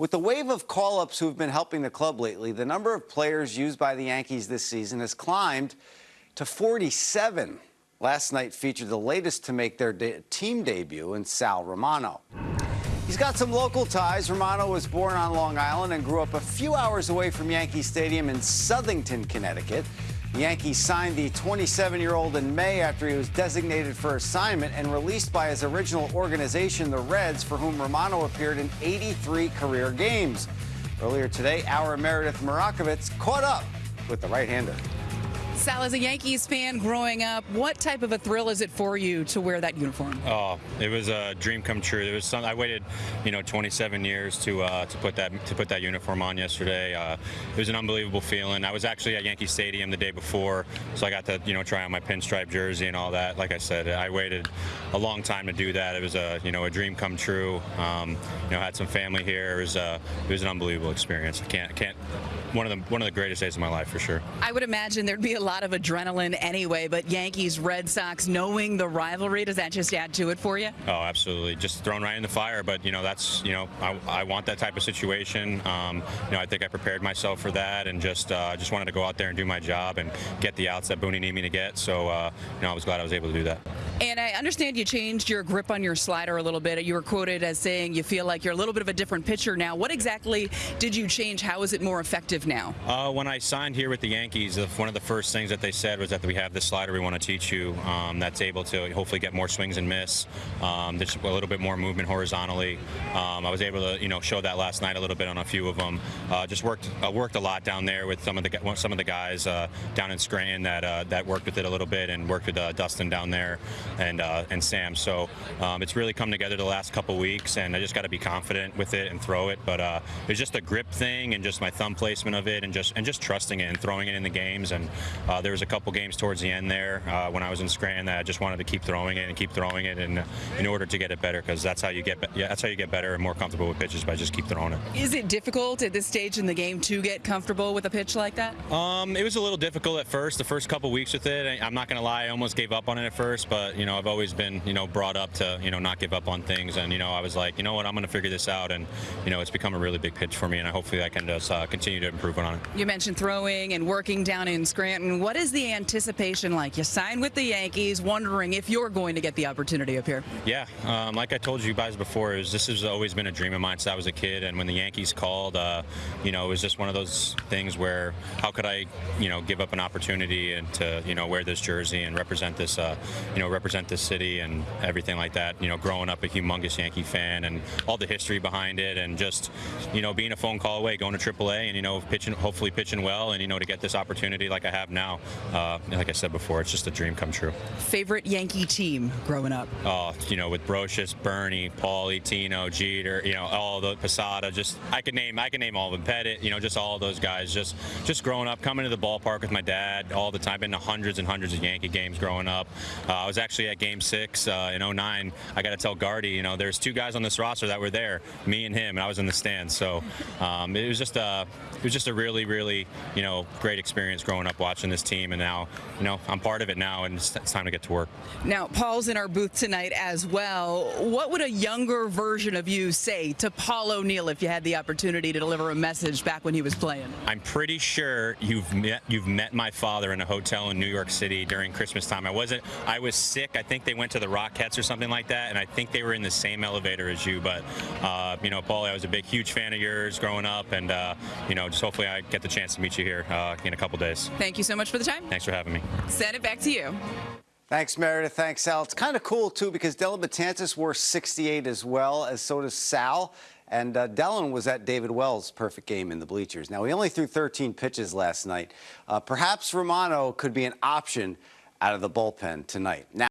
With the wave of call-ups who've been helping the club lately, the number of players used by the Yankees this season has climbed to 47. Last night featured the latest to make their de team debut in Sal Romano. He's got some local ties. Romano was born on Long Island and grew up a few hours away from Yankee Stadium in Southington, Connecticut. Yankees signed the 27-year-old in May after he was designated for assignment and released by his original organization, the Reds, for whom Romano appeared in 83 career games. Earlier today, our Meredith Marakovits caught up with the right-hander. Sal, as a Yankees fan growing up, what type of a thrill is it for you to wear that uniform? Oh, it was a dream come true. There was some. I waited, you know, 27 years to uh, to put that to put that uniform on yesterday. Uh, it was an unbelievable feeling. I was actually at Yankee Stadium the day before, so I got to you know try on my pinstripe jersey and all that. Like I said, I waited a long time to do that. It was a you know a dream come true. Um, you know, had some family here. It was uh, it was an unbelievable experience. I can't can't one of the one of the greatest days of my life for sure. I would imagine there'd be a lot of adrenaline anyway, but Yankees, Red Sox, knowing the rivalry, does that just add to it for you? Oh, absolutely. Just thrown right in the fire, but you know that's you know I, I want that type of situation. Um, you know I think I prepared myself for that, and just uh, just wanted to go out there and do my job and get the outs that Booney needed me to get. So uh, you know I was glad I was able to do that. And I understand you changed your grip on your slider a little bit. You were quoted as saying you feel like you're a little bit of a different pitcher now. What exactly did you change? How is it more effective now? Uh, when I signed here with the Yankees, one of the first things that they said was that we have this slider we want to teach you um, that's able to hopefully get more swings and miss. Um, there's a little bit more movement horizontally. Um, I was able to you know show that last night a little bit on a few of them. Uh, just worked uh, worked a lot down there with some of the some of the guys uh, down in Scranton that uh, that worked with it a little bit and worked with uh, Dustin down there and and Sam. So um, it's really come together the last couple weeks, and I just got to be confident with it and throw it. But uh, it's just a grip thing and just my thumb placement of it, and just and just trusting it and throwing it in the games. And uh, there was a couple games towards the end there uh, when I was in Scranton that I just wanted to keep throwing it and keep throwing it, and in order to get it better, because that's how you get yeah, that's how you get better and more comfortable with pitches by just keep throwing it. Is it difficult at this stage in the game to get comfortable with a pitch like that? Um, it was a little difficult at first. The first couple weeks with it, I'm not going to lie, I almost gave up on it at first, but you know I've always been you know brought up to you know not give up on things, and you know I was like, you know what, I'm going to figure this out, and you know it's become a really big pitch for me, and I hopefully I can just uh, continue to improve on it. You mentioned throwing and working down in Scranton. What is the anticipation like? You sign with the Yankees, wondering if you're going to get the opportunity up here. Yeah, um, like I told you guys before, is this has always been a dream of mine since I was a kid, and when the Yankees called, uh, you know, it was just one of those things where how could I, you know, give up an opportunity and to you know wear this jersey and represent this, uh, you know, represent this city and everything like that. You know, growing up a humongous Yankee fan and all the history behind it, and just you know being a phone call away, going to AAA, and you know pitching, hopefully pitching well, and you know to get this opportunity like I have now. Uh, like I said before, it's just a dream come true. Favorite Yankee team growing up? Oh, you know, with Brosius, Bernie, Paulie, Tino, Jeter, you know, all the Posada. Just I could name, I could name all of them. Pettitte, you know, just all those guys. Just, just growing up, coming to the ballpark with my dad all the time. Been to hundreds and hundreds of Yankee games growing up. Uh, I was actually at Game Six uh, in 09. I got to tell Gardy, you know, there's two guys on this roster that were there, me and him, and I was in the stands. So um, it was just a, it was just a really, really, you know, great experience growing up watching this team, and now, you know, I'm part of it now, and it's, it's time to get to work. Now, Paul's in our booth tonight as well. What would a younger version of you say to Paul O'Neill if you had the opportunity to deliver a message back when he was playing? I'm pretty sure you've met you've met my father in a hotel in New York City during Christmas time. I wasn't. I was sick. I think they went to the Rockettes or something like that, and I think they were in the same elevator as you. But uh, you know, Paul, I was a big, huge fan of yours growing up, and uh, you know, just hopefully I get the chance to meet you here uh, in a couple days. Thank you so much for the time. Thanks for having me. Send it back to you. Thanks, Meredith. Thanks, Sal. It's kind of cool, too, because Dellin Betances wore 68 as well, as so does Sal. And uh, Dellin was at David Wells' perfect game in the bleachers. Now, he only threw 13 pitches last night. Uh, perhaps Romano could be an option out of the bullpen tonight. Now